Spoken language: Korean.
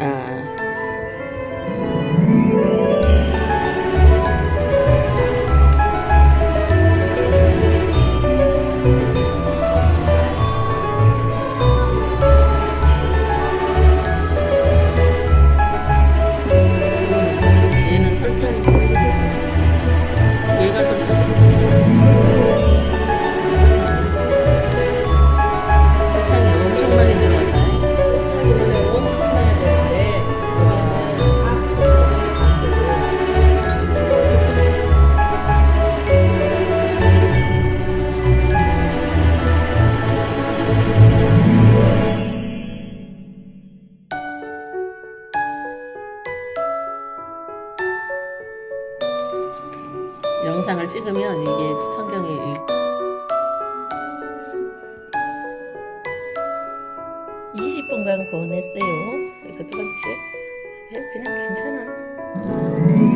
아 영상을 찍으면 이게 성경이 읽... 20분간 구원했어요. 이거 두 번째. 그냥 괜찮아.